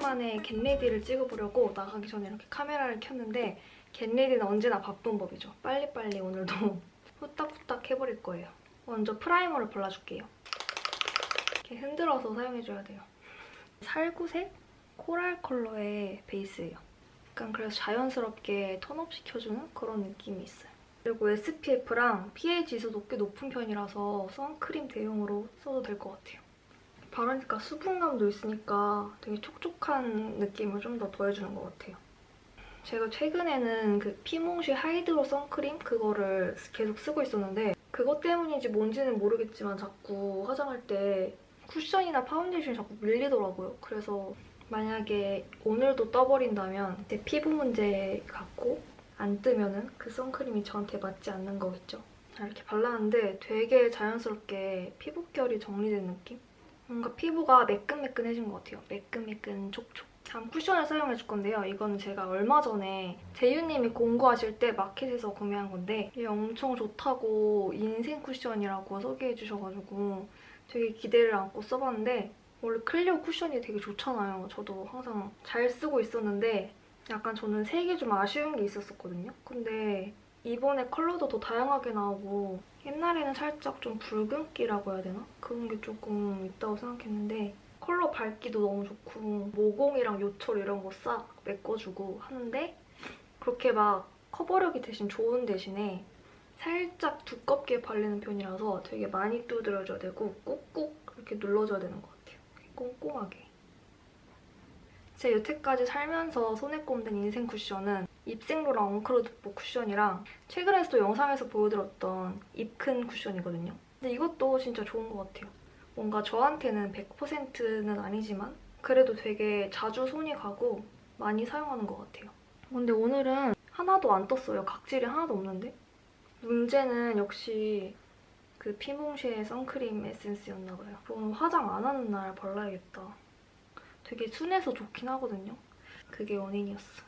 오랜만에 get ready를 찍어보려고 나가기 전에 이렇게 카메라를 켰는데 get ready는 언제나 바쁜 법이죠. 빨리빨리 오늘도 후딱후딱 해버릴 거예요. 먼저 프라이머를 발라줄게요. 이렇게 흔들어서 사용해줘야 돼요. 살구색 coral 컬러의 베이스예요. 약간 그래서 자연스럽게 tone up 시켜주는 그런 느낌이 있어요. 그리고 SPF랑 PA 지수도 꽤 높은 편이라서 선크림 대용으로 써도 될 것 같아요. 바르니까 수분감도 있으니까 되게 촉촉한 느낌을 좀 더 더해주는 것 같아요. 제가 최근에는 그 피몽쉐 하이드로 선크림 그거를 계속 쓰고 있었는데 그것 때문인지 뭔지는 모르겠지만 자꾸 화장할 때 쿠션이나 파운데이션이 자꾸 밀리더라고요. 그래서 만약에 오늘도 떠버린다면 제 피부 문제 같고 안 뜨면은 그 선크림이 저한테 맞지 않는 거겠죠. 자, 이렇게 발랐는데 되게 자연스럽게 피부결이 정리된 느낌? 뭔가 피부가 매끈매끈해진 것 같아요. 매끈매끈 촉촉. 다음 쿠션을 사용해줄 건데요. 이거는 제가 얼마 전에 제유님이 공구하실 때 마켓에서 구매한 건데 이게 엄청 좋다고 인생 쿠션이라고 소개해주셔가지고 되게 기대를 안고 써봤는데 원래 클리오 쿠션이 되게 좋잖아요. 저도 항상 잘 쓰고 있었는데 약간 저는 색이 좀 아쉬운 게 있었었거든요. 근데 이번에 컬러도 더 다양하게 나오고 옛날에는 살짝 좀 붉은기라고 해야 되나? 그런 게 조금 있다고 생각했는데 컬러 밝기도 너무 좋고 모공이랑 요철 이런 거 싹 메꿔주고 하는데 그렇게 막 커버력이 대신 좋은 대신에 살짝 두껍게 발리는 편이라서 되게 많이 두드려줘야 되고 꾹꾹 이렇게 눌러줘야 되는 것 같아요. 꼼꼼하게. 제 여태까지 살면서 손에 꼽는 인생 쿠션은 입생로랑 엉크로드보 쿠션이랑 최근에 또 영상에서 보여드렸던 입큰 쿠션이거든요. 근데 이것도 진짜 좋은 것 같아요. 뭔가 저한테는 100%는 아니지만 그래도 되게 자주 손이 가고 많이 사용하는 것 같아요. 근데 오늘은 하나도 안 떴어요. 각질이 하나도 없는데? 문제는 역시 그 피몽쉐의 선크림 에센스였나 봐요. 오늘 화장 안 하는 날 발라야겠다. 되게 순해서 좋긴 하거든요. 그게 원인이었어.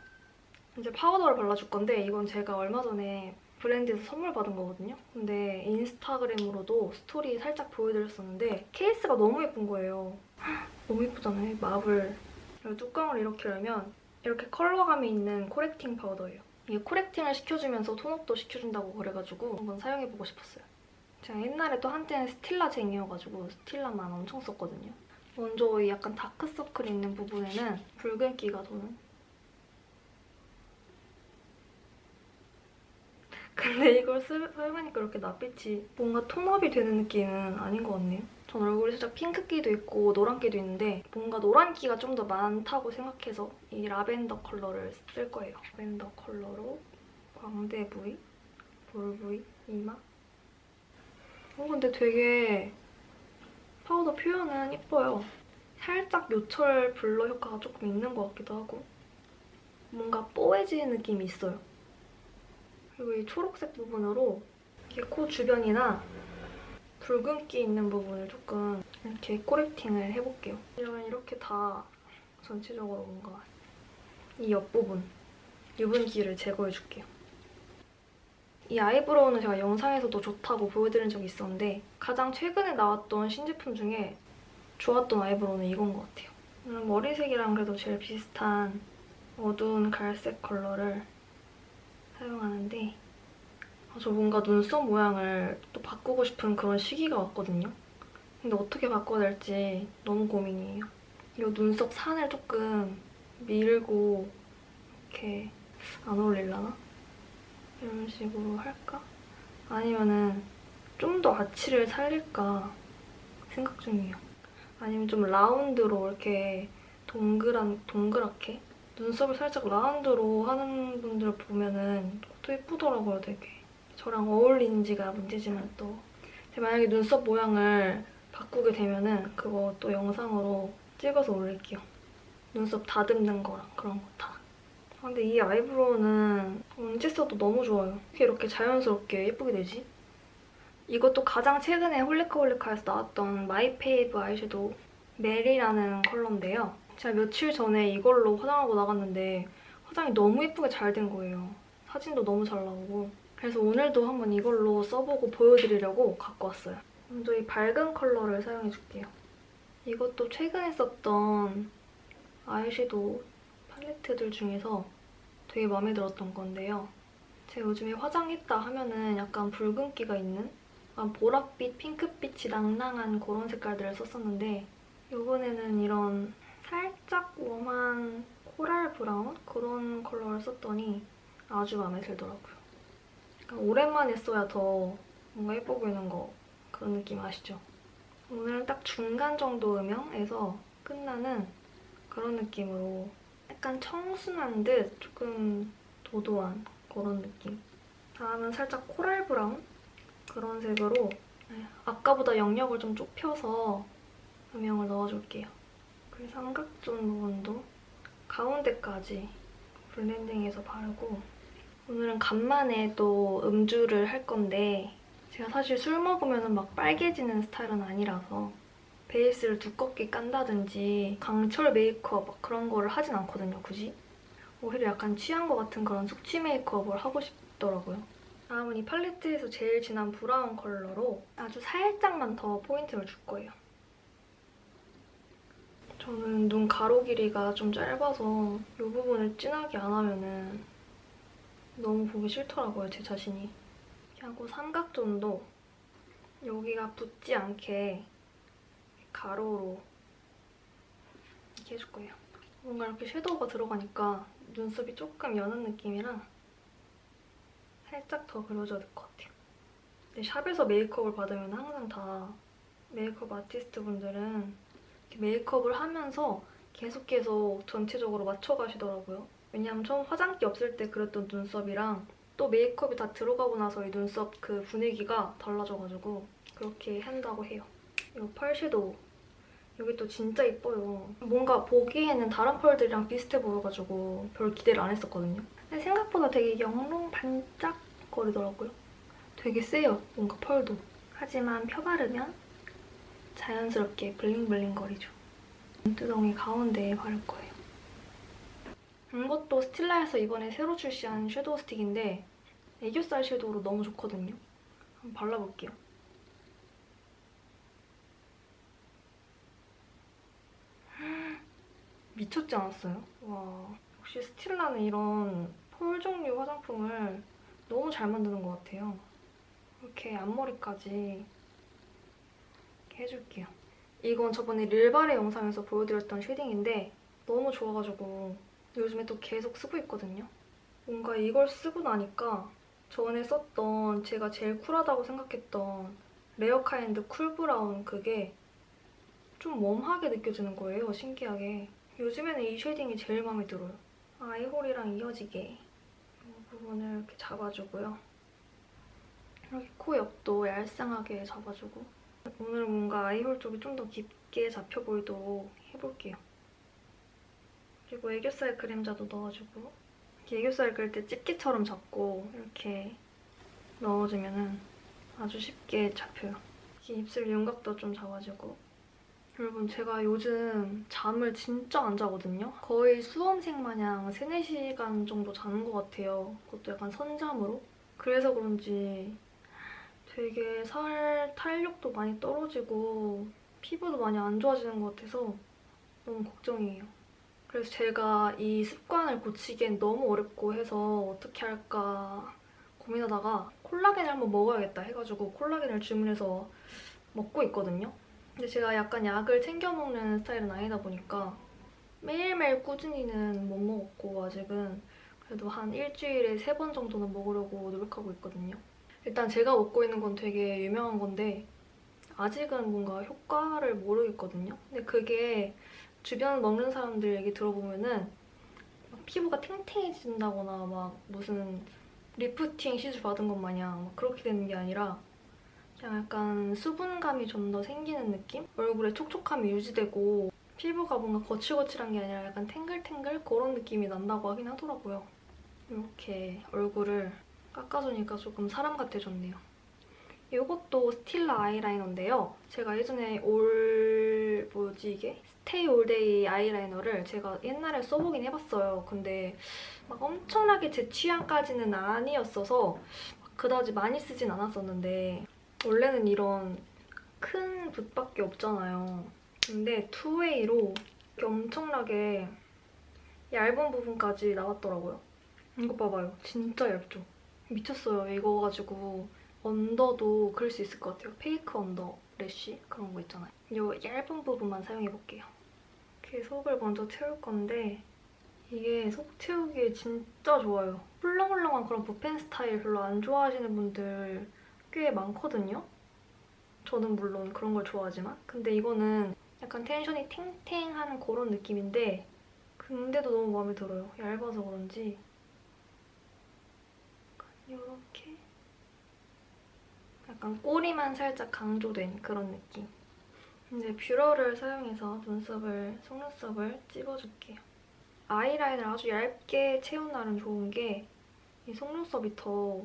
이제 파우더를 발라줄 건데 이건 제가 얼마 전에 브랜드에서 선물 받은 거거든요. 근데 인스타그램으로도 스토리 살짝 보여드렸었는데 케이스가 너무 예쁜 거예요. 너무 예쁘잖아요. marble. 뚜껑을 이렇게 열면 이렇게 컬러감이 있는 correcting 파우더예요. 이게 correcting을 시켜주면서 tone up도 시켜준다고 그래가지고 한번 사용해보고 싶었어요. 제가 옛날에 또 한때는 스틸라쟁이여가지고 스틸라만 엄청 썼거든요. 먼저 이 약간 다크서클 있는 부분에는 붉은기가 도는 근데 이걸 쓰, 사용하니까 이렇게 낯빛이 뭔가 tone up이 되는 느낌은 아닌 것 같네요. 전 얼굴에 살짝 핑크기도 있고 노란기도 있는데 뭔가 노란기가 좀 더 많다고 생각해서 이 라벤더 컬러를 쓸 거예요. 라벤더 컬러로 광대 부위, 볼 부위, 이마. 어 근데 되게 파우더 표현은 예뻐요. 살짝 요철 blur 효과가 조금 있는 것 같기도 하고 뭔가 뽀해지는 느낌이 있어요. 그리고 이 초록색 부분으로 이렇게 코 주변이나 붉은기 있는 부분을 조금 이렇게 correcting을 해볼게요. 이러면 이렇게 다 전체적으로 뭔가 이 옆부분 유분기를 제거해줄게요. 이 아이브로우는 제가 영상에서도 좋다고 보여드린 적이 있었는데 가장 최근에 나왔던 신제품 중에 좋았던 아이브로우는 이건 것 같아요. 음, 머리색이랑 그래도 제일 비슷한 어두운 갈색 컬러를 사용하는데 아, 저 뭔가 눈썹 모양을 또 바꾸고 싶은 그런 시기가 왔거든요. 근데 어떻게 바꿔야 될지 너무 고민이에요. 이 눈썹 산을 조금 밀고 이렇게 안 어울릴라나? 이런 식으로 할까? 아니면은 좀 더 아치를 살릴까 생각 중이에요. 아니면 좀 라운드로 이렇게 동그란, 동그랗게 눈썹을 살짝 라운드로 하는 분들 보면은 또 예쁘더라고요, 되게. 저랑 어울리는지가 문제지만 또 만약에 눈썹 모양을 바꾸게 되면은 그거 또 영상으로 찍어서 올릴게요. 눈썹 다듬는 거랑 그런 거 다. 아, 근데 이 eyebrow는 언제 써도 너무 좋아요. 어떻게 이렇게 자연스럽게 예쁘게 되지? 이것도 가장 최근에 홀리카홀리카에서 나왔던 마이페이브 아이섀도우 메리라는 컬러인데요. 제가 며칠 전에 이걸로 화장하고 나갔는데 화장이 너무 예쁘게 잘 된 거예요. 사진도 너무 잘 나오고 그래서 오늘도 한번 이걸로 써보고 보여드리려고 갖고 왔어요. 먼저 이 밝은 컬러를 사용해줄게요. 이것도 최근에 썼던 아이섀도우 팔레트들 중에서 되게 마음에 들었던 건데요. 제가 요즘에 화장했다 하면은 약간 붉은기가 있는 약간 보랏빛, 핑크빛이 낭낭한 그런 색깔들을 썼었는데 이번에는 이런 살짝 warm한 coral brown 그런 컬러를 썼더니 아주 마음에 들더라고요. 오랜만에 써야 더 뭔가 예뻐 보이는 거 그런 느낌 아시죠? 오늘은 딱 중간 정도 음영에서 끝나는 그런 느낌으로 약간 청순한 듯 조금 도도한 그런 느낌. 다음은 살짝 coral brown 그런 색으로 네, 아까보다 영역을 좀 좁혀서 음영을 넣어줄게요. 그리고 삼각존 부분도 가운데까지 블렌딩해서 바르고 오늘은 간만에 또 음주를 할 건데 제가 사실 술 먹으면 막 빨개지는 스타일은 아니라서 베이스를 두껍게 깐다든지 강철 메이크업 막 그런 거를 하진 않거든요, 굳이. 오히려 약간 취한 것 같은 그런 숙취 메이크업을 하고 싶더라고요. 다음은 이 팔레트에서 제일 진한 브라운 컬러로 아주 살짝만 더 포인트를 줄 거예요. 저는 눈 가로 길이가 좀 짧아서 이 부분을 진하게 안 하면은 너무 보기 싫더라고요, 제 자신이. 하고 삼각존도 여기가 붙지 않게 가로로 이렇게 해줄 거예요. 뭔가 이렇게 섀도우가 들어가니까 눈썹이 조금 여는 느낌이라 살짝 더 그려줘야 될 것 같아요. 근데 샵에서 메이크업을 받으면 항상 다 메이크업 아티스트 분들은 메이크업을 하면서 계속 계속 전체적으로 맞춰가시더라고요. 왜냐면 처음 화장기 없을 때 그렸던 눈썹이랑 또 메이크업이 다 들어가고 나서 이 눈썹 그 분위기가 달라져가지고 그렇게 한다고 해요. 이 펄 섀도우. 이게 또 진짜 이뻐요. 뭔가 보기에는 다른 펄들이랑 비슷해 보여가지고 별 기대를 안 했었거든요. 근데 생각보다 되게 영롱 반짝거리더라고요. 되게 세요, 뭔가 펄도. 하지만 펴바르면 자연스럽게 블링블링거리죠. 눈두덩이 가운데에 바를 거예요. 이것도 스틸라에서 이번에 새로 출시한 섀도우 스틱인데 애교살 섀도우로 너무 좋거든요. 한번 발라볼게요. 미쳤지 않았어요? 와 역시 스틸라는 이런 폴 종류 화장품을 너무 잘 만드는 것 같아요. 이렇게 앞머리까지 이렇게 해줄게요. 이건 저번에 릴바레 영상에서 보여드렸던 쉐딩인데 너무 좋아가지고 요즘에 또 계속 쓰고 있거든요. 뭔가 이걸 쓰고 나니까 전에 썼던 제가 제일 쿨하다고 생각했던 레어카인드 cool brown 그게 좀 warm하게 느껴지는 거예요, 신기하게. 요즘에는 이 shading이 제일 마음에 들어요. eye hole이랑 이어지게 이 부분을 이렇게 잡아주고요. 이렇게 코 옆도 얄쌍하게 잡아주고 오늘 뭔가 eye hole 쪽이 좀 더 깊게 잡혀 보이도록 해볼게요. 그리고 애교살 그림자도 넣어주고 이렇게 애교살 그릴 때 집게처럼 잡고 이렇게 넣어주면 아주 쉽게 잡혀요. 이렇게 입술 윤곽도 좀 잡아주고 여러분 제가 요즘 잠을 진짜 안 자거든요. 거의 수험생 마냥 3, 4시간 정도 자는 것 같아요. 그것도 약간 선잠으로. 그래서 그런지 되게 살 탄력도 많이 떨어지고 피부도 많이 안 좋아지는 것 같아서 너무 걱정이에요. 그래서 제가 이 습관을 고치기엔 너무 어렵고 해서 어떻게 할까 고민하다가 콜라겐을 한번 먹어야겠다 해가지고 콜라겐을 주문해서 먹고 있거든요. 근데 제가 약간 약을 챙겨 먹는 스타일은 아니다 보니까 매일매일 꾸준히는 못 먹었고 아직은 그래도 한 일주일에 세 번 정도는 먹으려고 노력하고 있거든요. 일단 제가 먹고 있는 건 되게 유명한 건데 아직은 뭔가 효과를 모르겠거든요. 근데 그게 주변 먹는 사람들 얘기 들어보면은 피부가 탱탱해진다거나 막 무슨 리프팅 시술 받은 것 마냥 그렇게 되는 게 아니라 약간 수분감이 좀 더 생기는 느낌? 얼굴에 촉촉함이 유지되고 피부가 뭔가 거칠거칠한 게 아니라 약간 탱글탱글 그런 느낌이 난다고 하긴 하더라고요. 이렇게 얼굴을 깎아주니까 조금 사람 같아졌네요. 이것도 스틸라 아이라이너인데요. 제가 예전에 all... 뭐지 이게? stay all day 아이라이너를 제가 옛날에 써보긴 해봤어요. 근데 막 엄청나게 제 취향까지는 아니었어서 그다지 많이 쓰진 않았었는데 원래는 이런 큰 붓밖에 없잖아요. 근데 two-way로 엄청나게 얇은 부분까지 나왔더라고요. 이거 봐봐요. 진짜 얇죠? 미쳤어요. 이거 가지고 언더도 그릴 수 있을 것 같아요. fake under lash 그런 거 있잖아요. 이 얇은 부분만 사용해볼게요. 이렇게 속을 먼저 채울 건데 이게 속 채우기에 진짜 좋아요. 훌렁훌렁한 그런 붓펜 스타일 별로 안 좋아하시는 분들 꽤 많거든요. 저는 물론 그런 걸 좋아하지만 근데 이거는 약간 텐션이 탱탱한 그런 느낌인데 근데도 너무 마음에 들어요. 얇아서 그런지 이렇게 약간 꼬리만 살짝 강조된 그런 느낌. 이제 뷰러를 사용해서 눈썹을, 속눈썹을 찝어줄게요. 아이라인을 아주 얇게 채운 날은 좋은 게 이 속눈썹이 더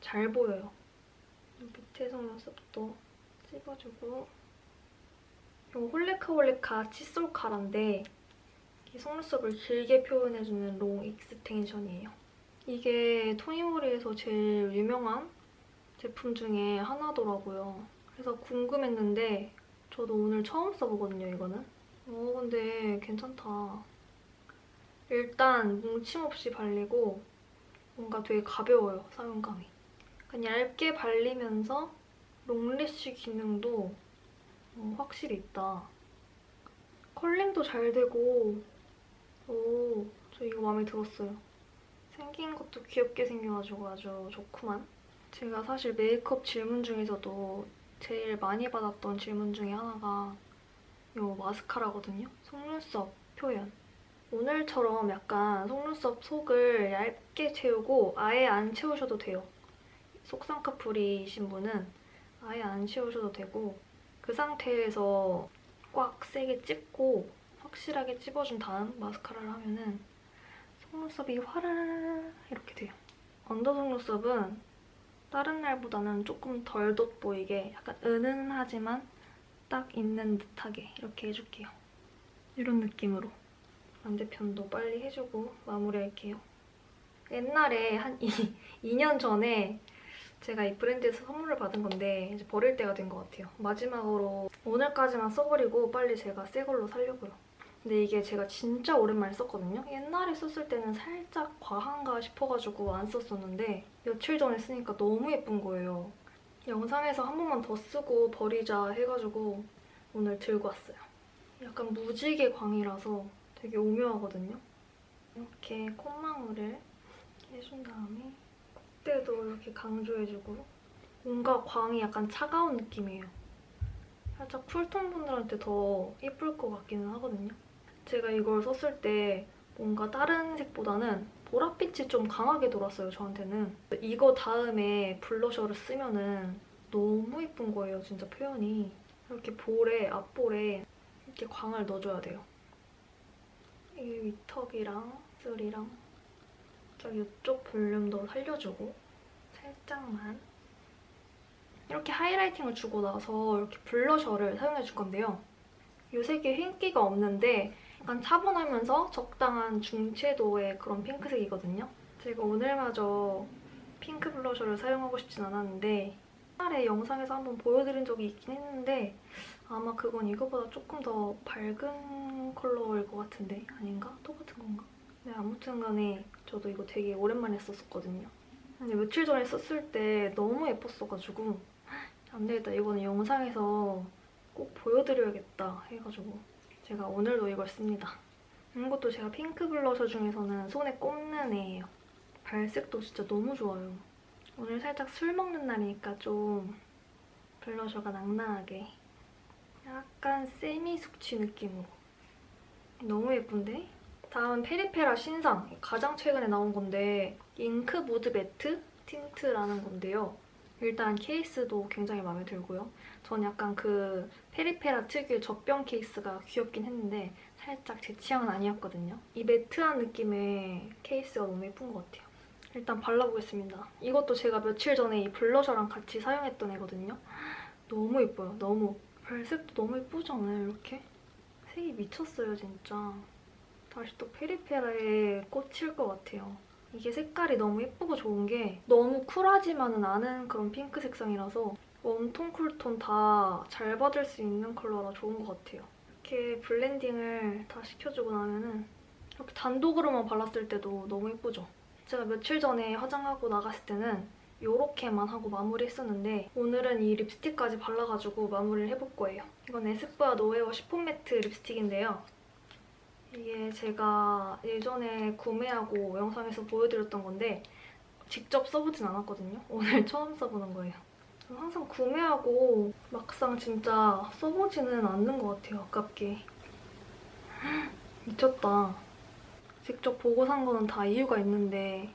잘 보여요. 밑에 속눈썹도 찝어주고 이거 홀리카홀리카 칫솔 카라인데 이 속눈썹을 길게 표현해주는 long extension이에요. 이게 토니모리에서 제일 유명한 제품 중에 하나더라고요. 그래서 궁금했는데 저도 오늘 처음 써보거든요, 이거는. 어, 근데 괜찮다. 일단 뭉침 없이 발리고 뭔가 되게 가벼워요, 사용감이. 약간 얇게 발리면서 롱래쉬 기능도 어, 확실히 있다. 컬링도 잘 되고 오, 저 이거 마음에 들었어요. 생긴 것도 귀엽게 생겨가지고 아주 좋구만. 제가 사실 메이크업 질문 중에서도 제일 많이 받았던 질문 중에 하나가 이 마스카라거든요. 속눈썹 표현. 오늘처럼 약간 속눈썹 속을 얇게 채우고 아예 안 채우셔도 돼요. 속쌍꺼풀이신 분은 아예 안 채우셔도 되고 그 상태에서 꽉 세게 찝고 확실하게 찝어준 다음 마스카라를 하면은 속눈썹이 화라라라 이렇게 돼요. 언더 속눈썹은 다른 날보다는 조금 덜 돋보이게 약간 은은하지만 딱 있는 듯하게 이렇게 해줄게요. 이런 느낌으로 반대편도 빨리 해주고 마무리할게요. 옛날에 한 2, 2년 전에 제가 이 브랜드에서 선물을 받은 건데 이제 버릴 때가 된 것 같아요. 마지막으로 오늘까지만 써버리고 빨리 제가 새 걸로 살려고요. 근데 이게 제가 진짜 오랜만에 썼거든요. 옛날에 썼을 때는 살짝 과한가 싶어가지고 안 썼었는데 며칠 전에 쓰니까 너무 예쁜 거예요. 영상에서 한 번만 더 쓰고 버리자 해가지고 오늘 들고 왔어요. 약간 무지개 광이라서 되게 오묘하거든요. 이렇게 콧망울을 해준 다음에 콧대도 이렇게 강조해주고 뭔가 광이 약간 차가운 느낌이에요. 살짝 쿨톤 분들한테 더 예쁠 것 같기는 하거든요. 제가 이걸 썼을 때 뭔가 다른 색보다는 보랏빛이 좀 강하게 돌았어요, 저한테는. 이거 다음에 블러셔를 쓰면은 너무 예쁜 거예요, 진짜 표현이. 이렇게 볼에, 앞볼에 이렇게 광을 넣어줘야 돼요. 이 윗턱이랑 입술이랑 저 이쪽 볼륨도 살려주고 살짝만 이렇게 하이라이팅을 주고 나서 이렇게 블러셔를 사용해 줄 건데요. 이 색이 흰기가 없는데 약간 차분하면서 적당한 중채도의 그런 핑크색이거든요. 제가 오늘마저 핑크 블러셔를 사용하고 싶진 않았는데 옛날에 영상에서 한번 보여드린 적이 있긴 했는데 아마 그건 이거보다 조금 더 밝은 컬러일 것 같은데 아닌가? 똑같은 건가? 네, 아무튼 간에 저도 이거 되게 오랜만에 썼었거든요. 근데 며칠 전에 썼을 때 너무 예뻤어가지고 안 되겠다. 이거는 영상에서 꼭 보여드려야겠다 해가지고 제가 오늘도 이걸 씁니다. 이것도 제가 핑크 블러셔 중에서는 손에 꼽는 애예요. 발색도 진짜 너무 좋아요. 오늘 살짝 술 먹는 날이니까 좀 blusher가 낭낭하게 약간 세미 숙취 느낌으로 너무 예쁜데? 다음 페리페라 신상 가장 최근에 나온 건데 ink mood matte tint라는 건데요. 일단 케이스도 굉장히 마음에 들고요. 전 약간 그 페리페라 특유의 젖병 케이스가 귀엽긴 했는데 살짝 제 취향은 아니었거든요. 이 matte한 느낌의 케이스가 너무 예쁜 것 같아요. 일단 발라보겠습니다. 이것도 제가 며칠 전에 이 blusher랑 같이 사용했던 애거든요. 너무 예뻐요. 너무. 발색도 너무 예쁘잖아요, 이렇게. 색이 미쳤어요, 진짜. 다시 또 페리페라에 꽂힐 것 같아요. 이게 색깔이 너무 예쁘고 좋은 게 너무 쿨하지만은 않은 그런 핑크 색상이라서 warm tone, cool tone 다 잘 받을 수 있는 컬러라 좋은 것 같아요. 이렇게 blending을 다 시켜주고 나면은 이렇게 단독으로만 발랐을 때도 너무 예쁘죠? 제가 며칠 전에 화장하고 나갔을 때는 이렇게만 하고 마무리했었는데 오늘은 이 립스틱까지 발라가지고 마무리를 해볼 거예요. 이건 에스쁘아 노에어 시폰 매트 립스틱인데요. 이게 제가 예전에 구매하고 영상에서 보여드렸던 건데 직접 써보진 않았거든요. 오늘 처음 써보는 거예요. 항상 구매하고 막상 진짜 써보지는 않는 것 같아요. 아깝게. 미쳤다. 직접 보고 산 거는 다 이유가 있는데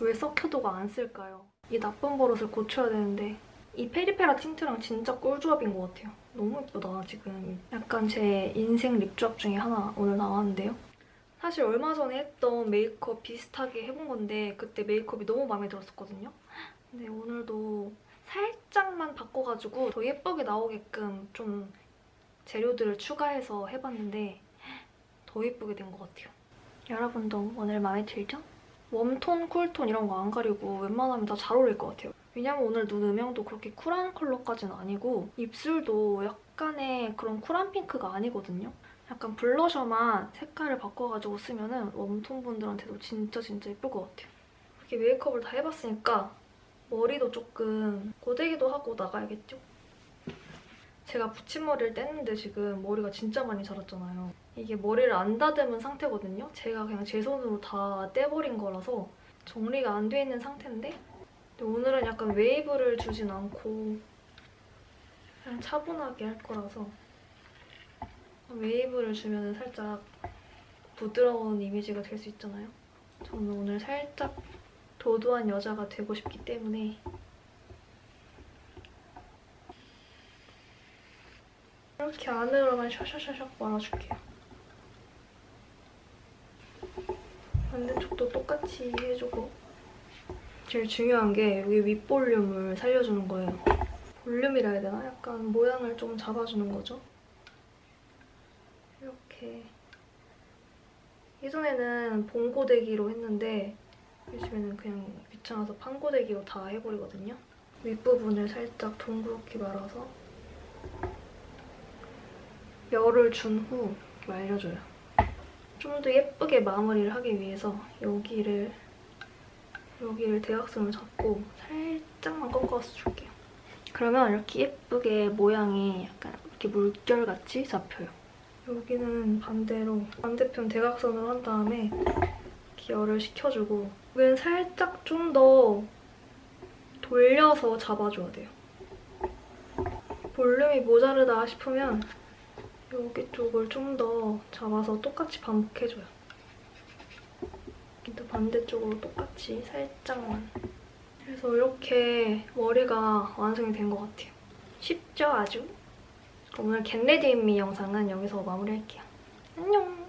왜 썩혀두고 안 쓸까요? 이 나쁜 버릇을 고쳐야 되는데 이 페리페라 틴트랑 진짜 꿀조합인 것 같아요. 너무 예쁘다, 지금. 약간 제 인생 립조합 중에 하나 오늘 나왔는데요. 사실 얼마 전에 했던 메이크업 비슷하게 해본 건데 그때 메이크업이 너무 마음에 들었었거든요. 근데 오늘도 살짝만 바꿔가지고 더 예쁘게 나오게끔 좀 재료들을 추가해서 해봤는데 더 예쁘게 된 것 같아요. 여러분도 오늘 마음에 들죠? 웜톤, 쿨톤 이런 거 안 가리고 웬만하면 다 잘 어울릴 것 같아요. 왜냐면 오늘 눈 음영도 그렇게 쿨한 컬러까지는 아니고 입술도 약간의 그런 쿨한 핑크가 아니거든요. 약간 블러셔만 색깔을 바꿔가지고 쓰면 은 웜톤 분들한테도 진짜 진짜 예쁠 것 같아요. 이렇게 메이크업을 다 해봤으니까 머리도 조금 고데기도 하고 나가야겠죠? 제가 붙임머리를 뗐는데 지금 머리가 진짜 많이 자랐잖아요. 이게 머리를 안 다듬은 상태거든요. 제가 그냥 제 손으로 다 떼버린 거라서 정리가 안 돼 있는 상태인데 오늘은 약간 웨이브를 주진 않고 그냥 차분하게 할 거라서 웨이브를 주면 살짝 부드러운 이미지가 될 수 있잖아요. 저는 오늘 살짝 도도한 여자가 되고 싶기 때문에 이렇게 안으로만 샤샤샤샥 말아줄게요. 반대쪽도 똑같이 해주고 제일 중요한 게 여기 윗볼륨을 살려주는 거예요. 볼륨이라 해야 되나? 약간 모양을 좀 잡아주는 거죠. 이렇게 예전에는 봉고데기로 했는데 요즘에는 그냥 귀찮아서 판고데기로 다 해버리거든요. 윗부분을 살짝 둥그렇게 말아서 열을 준 후 말려줘요. 좀 더 예쁘게 마무리를 하기 위해서 여기를 여기를 대각선을 잡고 살짝만 꺾어서 줄게요. 그러면 이렇게 예쁘게 모양이 약간 이렇게 물결같이 잡혀요. 여기는 반대로 반대편 대각선을 한 다음에 열을 식혀주고 여기는 살짝 좀 더 돌려서 잡아줘야 돼요. 볼륨이 모자르다 싶으면 여기 쪽을 좀 더 잡아서 똑같이 반복해줘요. 또 반대쪽으로 똑같이 살짝만. 그래서 이렇게 머리가 완성이 된 것 같아요. 쉽죠, 아주? 오늘 겟레디미 영상은 여기서 마무리할게요. 안녕!